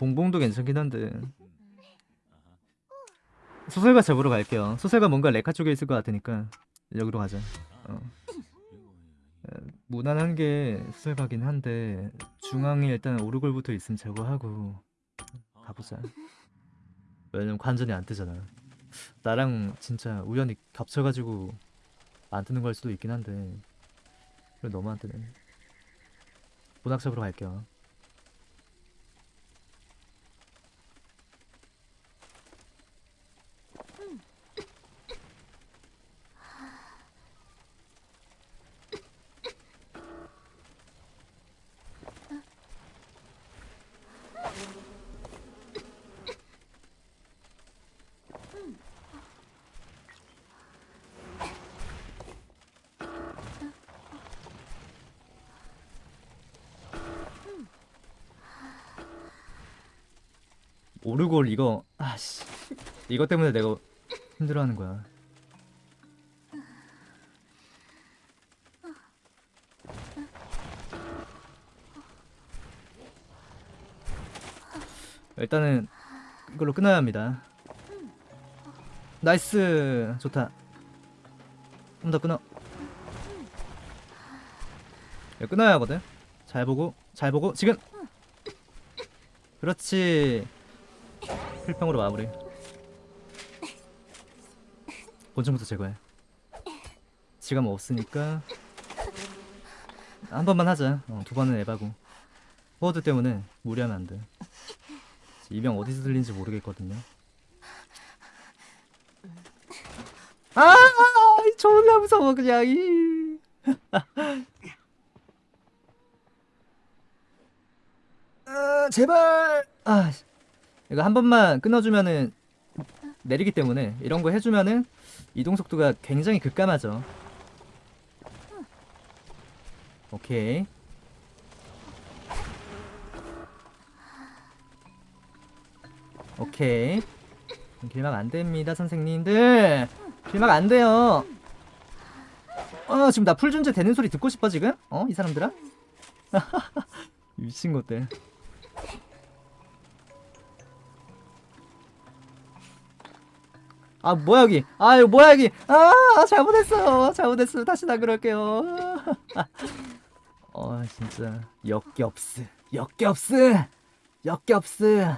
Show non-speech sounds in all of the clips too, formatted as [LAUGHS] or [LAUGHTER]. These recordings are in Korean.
봉봉도 괜찮긴 한데. 소설가 잡으러 갈게요. 소설가 뭔가 레카 쪽에 있을 것 같으니까 여기로 가자. 어. 에, 무난한 게 소설가긴 한데 중앙에 일단 오르골부터 있으면 제거하고 가보자. 왜냐면 관전이 안 뜨잖아. 나랑 진짜 우연히 겹쳐가지고 안 뜨는 걸 수도 있긴 한데. 그래 너무 안 뜨네. 문학 잡으러 갈게요 오르골 이거 아씨. 이것 때문에 내가 힘들어하는 거야. 일단은 이걸로 끊어야 합니다. nice! 좋다. 좀 더 끊어. 끊어야 하거든. 잘 보고 잘 보고 지금! 그렇지 필평으로 마무리. 본청부터 제거해. 지금 없으니까 한 번만 하자. 어, 두 번은 에바고. 포워드 때문에 무리하면 안돼. 이명 어디서 들린지 모르겠거든요. 아, 아 존나 무서워 그냥. 이. [LAUGHS] 아, 제발. 아 씨. 이거 한 번만 끊어주면은 내리기 때문에 이런 거 해주면은 이동 속도가 굉장히 급감하죠. 오케이. 오케이. 길막 안 됩니다, 선생님들. 길막 안 돼요. 어, 지금 나 풀준제 되는 소리 듣고 싶어, 지금? 어, 이 사람들아? [LAUGHS] 미친 것들. 아 뭐야 여기? 아 이거 뭐야 여기? 아 잘못했어요. 잘못했어요. 다시 나 그럴게요. [LAUGHS] 어 진짜. 역겹스. 역겹스! 역겹스!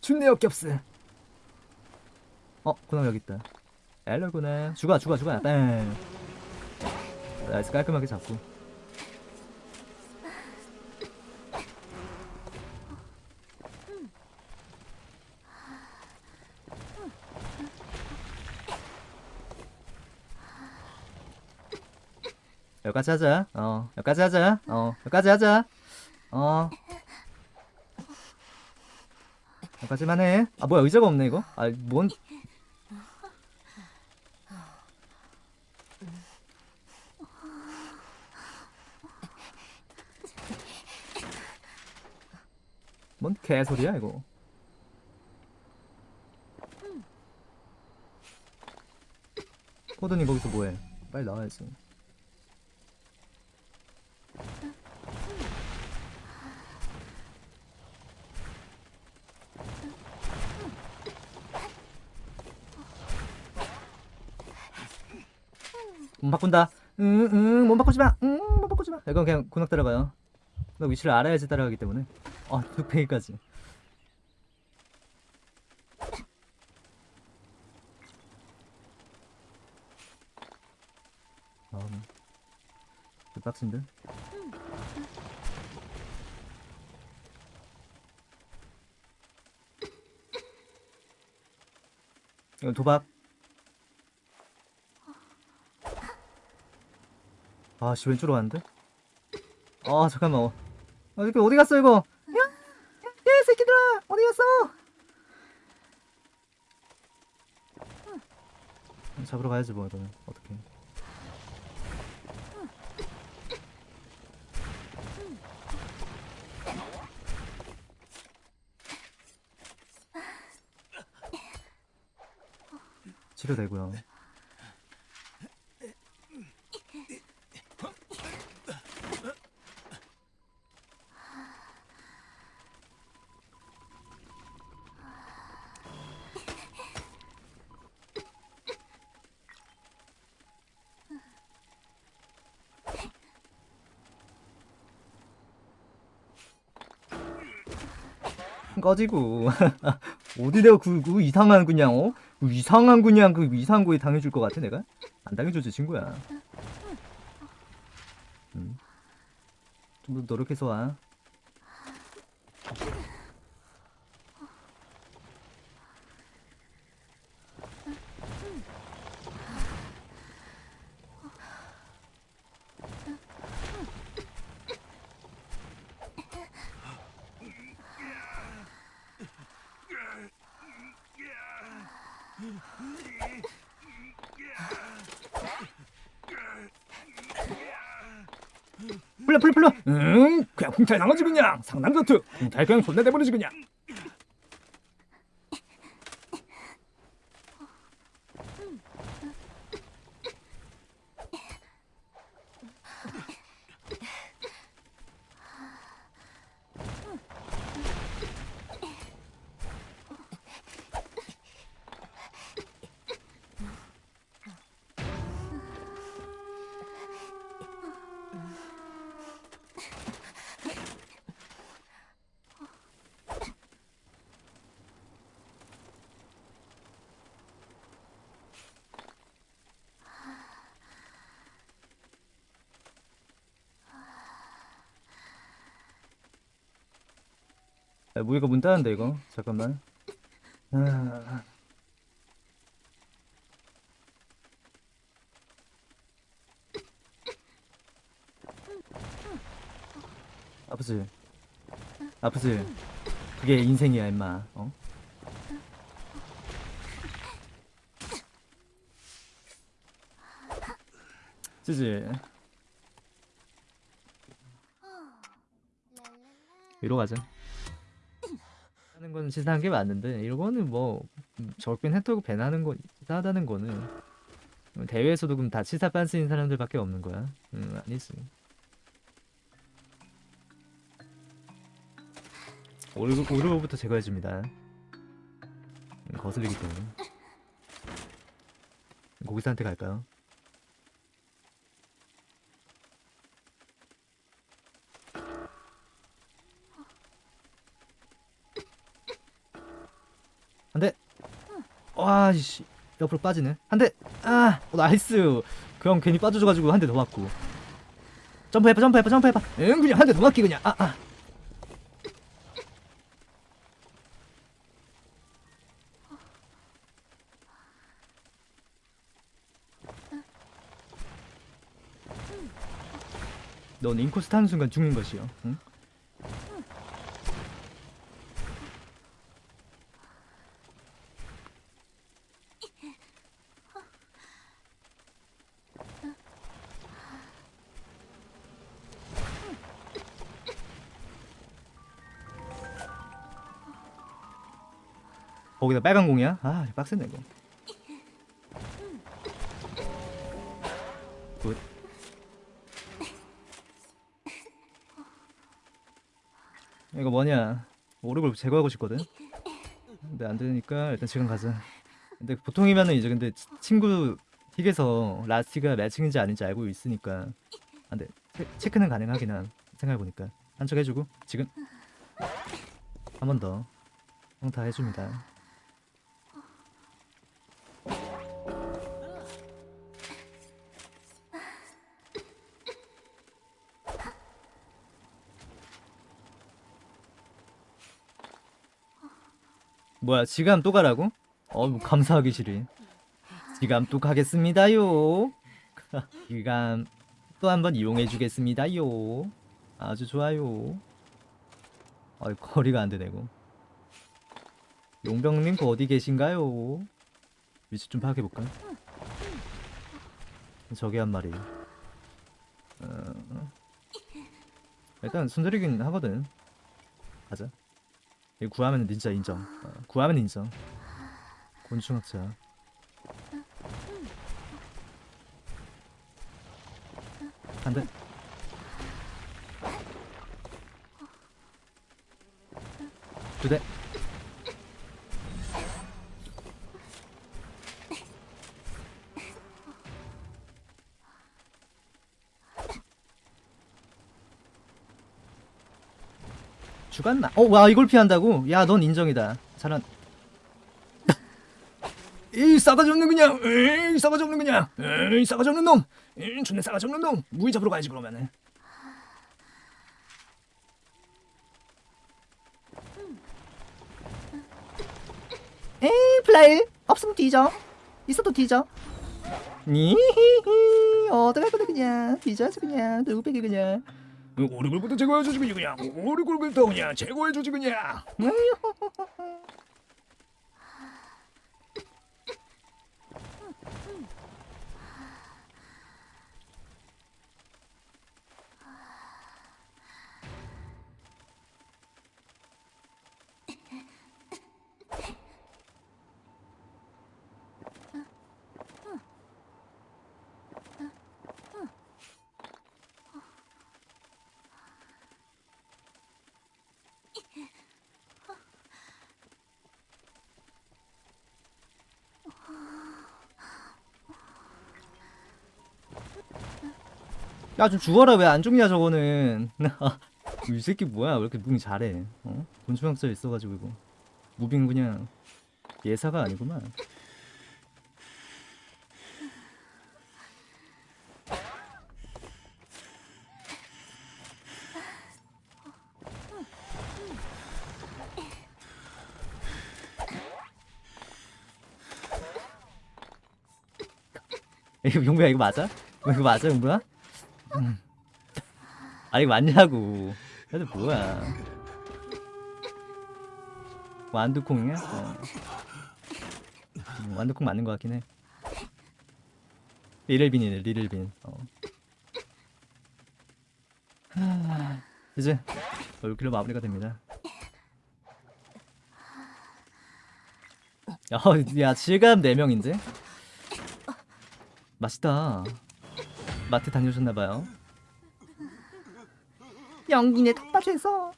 준내 역겹스. 어 그놈 여기 있다. 엘러구나 죽어 죽어 죽어. 땡 나이스 깔끔하게 잡고 여기까지 하자. 어, 여기까지 하자. 어, 여기까지 하자. 어. 여기까지만 해. 아, 뭐야, 의자가 없네, 이거? 아, 뭔. 뭔 개소리야, 이거. 코드님 거기서 뭐해? 빨리 나와야지. 몸 바꾼다. 응, 응, 몸 바꾸지 마. 응, 몸 바꾸지 마. 이건 그냥 군악 따라가요. 너 위치를 알아야지 따라가기 때문에. 어, 뚝배기까지. 아, 그 빡친데? 이건 도박. 아씨 왼쪽으로 갔는데? 아 잠깐만 어. 아 이렇게 어디 갔어 이거? 야! 야, 야 새끼들아 어디 갔어? 잡으러 가야지 뭐 이거는 어떻게 치료되고요 꺼지고 [LAUGHS] 어디 내가 그, 그 이상한 그냥 어? 그 이상한 그냥 그 이상한 거에 당해줄 것 같아 내가? 안 당해주지 친구야 음. 좀더 노력해서 와 풀려 풀려 풀려 응? 그냥 풍탈 나머지 그냥. 상남 전투 풍탈 그냥 존나 내버리지 그냥 야, 무이가 문 닫는데 이거. 잠깐만. 아... 아프지? 아프지? 그게 인생이야 임마. 어? 찌지? 위로 가자 하는 거는 치사한 게 맞는데 이거는 뭐 음, 적긴 해토고 배나는 거 치사하다는 거는 대회에서도 그럼 다 치사 빤스인 사람들밖에 없는 거야? 음 아니지 오르고 오르고부터 제거해줍니다 음, 거슬리기 때문에 고기사한테 갈까요? 와씨. 옆으로 빠지네. 한대. 아 어, nice. 그 형 괜히 빠져줘가지고 한 대 더 맞고. 점프해봐 점프해봐 점프해봐. 응 그냥 한 대 더 맞기 그냥. 아아. 넌 인코스 타는 순간 죽는 것이요. 응? 거기다 빨간 공이야? 아 빡세네 이거. 굿. 이거 뭐냐? 오르골 제거하고 싶거든? 근데 안 되니까 일단 지금 가자. 근데 보통이면은 이제 근데 치- 친구 틱에서 라스티가 매칭인지 아닌지 알고 있으니까. 안돼 체크는 가능하긴 한 생각해보니까. 한척 해주고 지금. 한 번 더. 형 다 해줍니다 뭐야 지감 또 가라고? 어뭐 감사하기 싫이 지감 또 가겠습니다요. [LAUGHS] 지감 또 한번 이용해 주겠습니다요. 아주 좋아요. 아 거리가 안 되네고 용병님 그 어디 계신가요? 위치 좀 파악해 볼까? 저기 한 마리. 어... 일단 순들이긴 하거든. 가자 구하면 진짜 인정. 어, 구하면 인정. 곤충학자. 한 대. 두 대. 죽었나? 어, 와 이걸 피한다고? 야, 넌 인정이다. 잘한. [LAUGHS] 이 싸가지 없는 그냥, 에이 싸가지 없는 그냥, 에이 싸가지 없는 놈, 에이 존나 싸가지 없는 놈. 무기 잡으러 가야지 그러면은. 에이 플라일 없으면 뒤져. 있어도 뒤져. 니히히 어떡할 건데 그냥 뒤져서 그냥 누구배기 그냥. 오리굴부터 제거해주지 그냥. 오리굴부터 그냥 제거해주지 그냥 [LAUGHS] [LAUGHS] 야 좀 죽어라 왜 안 죽냐 저거는 [LAUGHS] 이 새끼 뭐야 왜 이렇게 moving 잘해 어? 곤충학자 있어가지고 이거 무빙 그냥 예사가 아니구만 [LAUGHS] 이거 용부야 이거 맞아? 이거 맞아 용부야? 아니 이거 맞냐고 애들 뭐야 완두콩이야? 어. 음, 완두콩 맞는 것 같긴 해 리를빈이네 리를빈 어. 하, 이제 얼굴로 마무리가 됩니다 야, 야 질감 4명인데? 맛있다 마트 다녀오셨나봐요. 연기네 텃밭에서